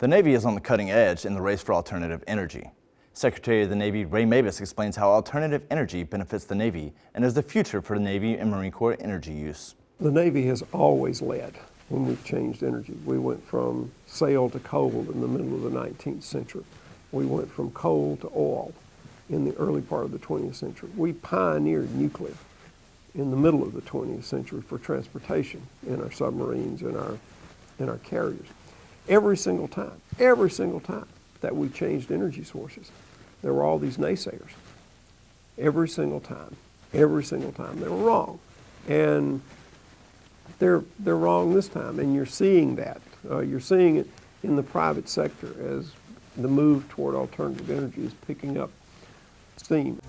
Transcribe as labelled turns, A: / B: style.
A: The Navy is on the cutting edge in the race for alternative energy. Secretary of the Navy Ray Mabus explains how alternative energy benefits the Navy and is the future for the Navy and Marine Corps energy use.
B: The Navy has always led when we've changed energy. We went from sail to coal in the middle of the 19th century. We went from coal to oil in the early part of the 20th century. We pioneered nuclear in the middle of the 20th century for transportation in our submarines and our, in our carriers. Every single time, every single time that we changed energy sources, there were all these naysayers. Every single time, every single time, they were wrong. And they're, they're wrong this time, and you're seeing that. Uh, you're seeing it in the private sector as the move toward alternative energy is picking up steam.